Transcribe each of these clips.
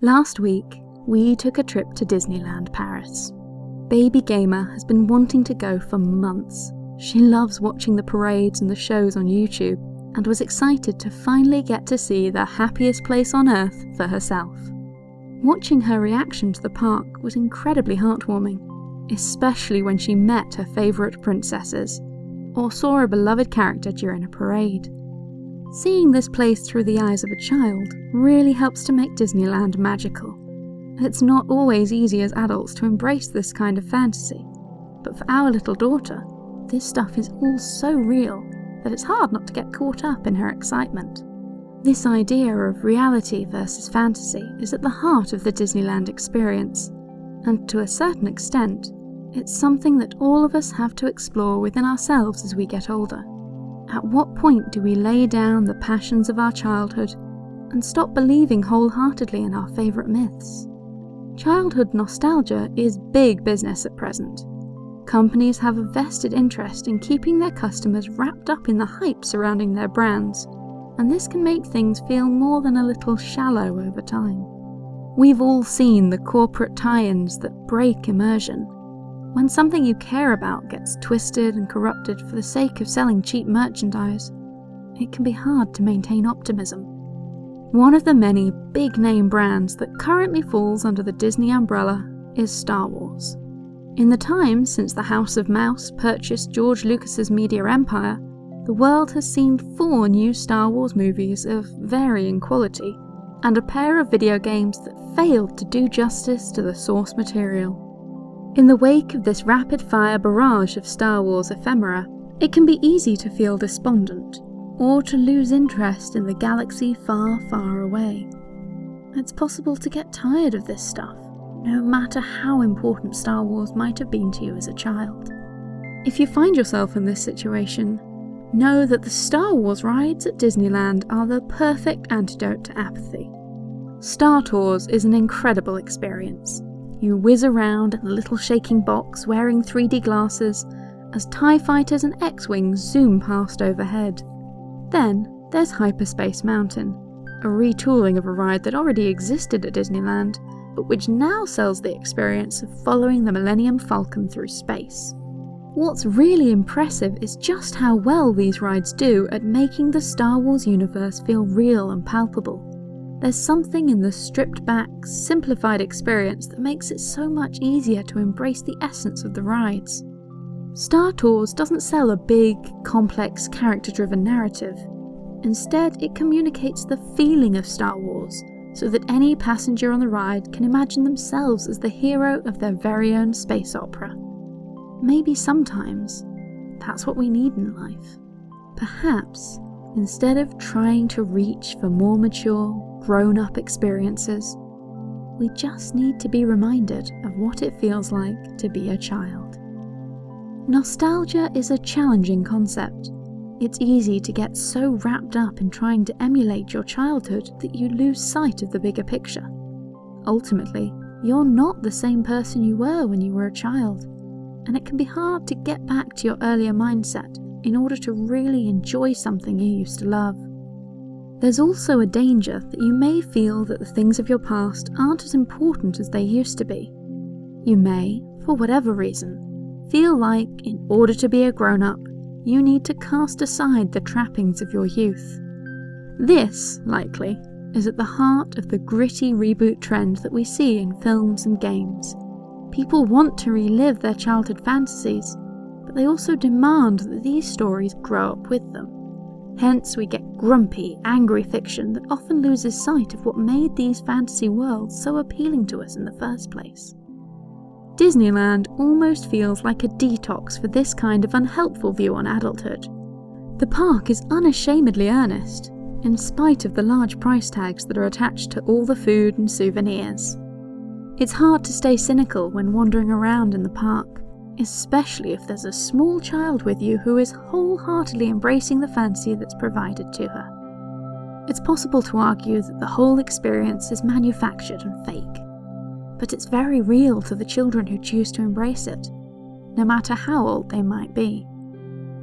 Last week, we took a trip to Disneyland Paris. Baby Gamer has been wanting to go for months. She loves watching the parades and the shows on YouTube and was excited to finally get to see the happiest place on earth for herself. Watching her reaction to the park was incredibly heartwarming, especially when she met her favourite princesses or saw a beloved character during a parade. Seeing this place through the eyes of a child really helps to make Disneyland magical. It's not always easy as adults to embrace this kind of fantasy, but for our little daughter, this stuff is all so real that it's hard not to get caught up in her excitement. This idea of reality versus fantasy is at the heart of the Disneyland experience, and to a certain extent, it's something that all of us have to explore within ourselves as we get older. At what point do we lay down the passions of our childhood and stop believing wholeheartedly in our favourite myths? Childhood nostalgia is big business at present. Companies have a vested interest in keeping their customers wrapped up in the hype surrounding their brands, and this can make things feel more than a little shallow over time. We've all seen the corporate tie-ins that break immersion when something you care about gets twisted and corrupted for the sake of selling cheap merchandise, it can be hard to maintain optimism. One of the many big name brands that currently falls under the Disney umbrella is Star Wars. In the time since the House of Mouse purchased George Lucas's media empire, the world has seen four new Star Wars movies of varying quality, and a pair of video games that failed to do justice to the source material. In the wake of this rapid-fire barrage of Star Wars ephemera, it can be easy to feel despondent, or to lose interest in the galaxy far, far away. It's possible to get tired of this stuff, no matter how important Star Wars might have been to you as a child. If you find yourself in this situation, know that the Star Wars rides at Disneyland are the perfect antidote to apathy. Star Tours is an incredible experience, you whiz around a little shaking box wearing 3D glasses as TIE fighters and X-Wings zoom past overhead. Then there's Hyperspace Mountain, a retooling of a ride that already existed at Disneyland, but which now sells the experience of following the Millennium Falcon through space. What's really impressive is just how well these rides do at making the Star Wars universe feel real and palpable. There's something in the stripped back, simplified experience that makes it so much easier to embrace the essence of the rides. Star Tours doesn't sell a big, complex, character driven narrative. Instead, it communicates the feeling of Star Wars so that any passenger on the ride can imagine themselves as the hero of their very own space opera. Maybe sometimes that's what we need in life. Perhaps instead of trying to reach for more mature, grown up experiences. We just need to be reminded of what it feels like to be a child. Nostalgia is a challenging concept. It's easy to get so wrapped up in trying to emulate your childhood that you lose sight of the bigger picture. Ultimately, you're not the same person you were when you were a child, and it can be hard to get back to your earlier mindset in order to really enjoy something you used to love. There's also a danger that you may feel that the things of your past aren't as important as they used to be. You may, for whatever reason, feel like, in order to be a grown up, you need to cast aside the trappings of your youth. This, likely, is at the heart of the gritty reboot trend that we see in films and games. People want to relive their childhood fantasies, but they also demand that these stories grow up with them. Hence, we get grumpy, angry fiction that often loses sight of what made these fantasy worlds so appealing to us in the first place. Disneyland almost feels like a detox for this kind of unhelpful view on adulthood. The park is unashamedly earnest, in spite of the large price tags that are attached to all the food and souvenirs. It's hard to stay cynical when wandering around in the park, especially if there's a small child with you who is wholeheartedly embracing the fancy that's provided to her. It's possible to argue that the whole experience is manufactured and fake, but it's very real to the children who choose to embrace it, no matter how old they might be.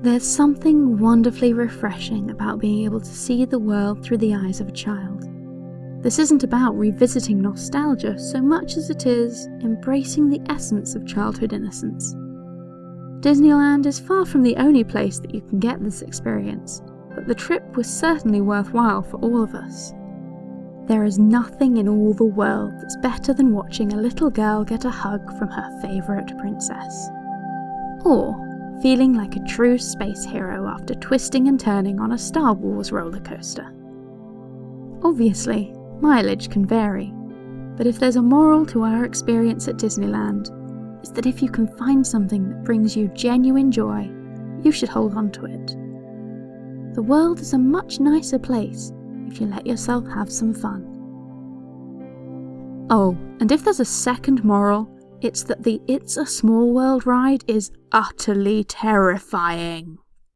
There's something wonderfully refreshing about being able to see the world through the eyes of a child. This isn't about revisiting nostalgia so much as it is embracing the essence of childhood innocence. Disneyland is far from the only place that you can get this experience, but the trip was certainly worthwhile for all of us. There is nothing in all the world that's better than watching a little girl get a hug from her favourite princess. Or feeling like a true space hero after twisting and turning on a Star Wars roller coaster. Obviously, mileage can vary, but if there's a moral to our experience at Disneyland, it's that if you can find something that brings you genuine joy, you should hold on to it. The world is a much nicer place if you let yourself have some fun. Oh, and if there's a second moral, it's that the It's a Small World ride is utterly terrifying.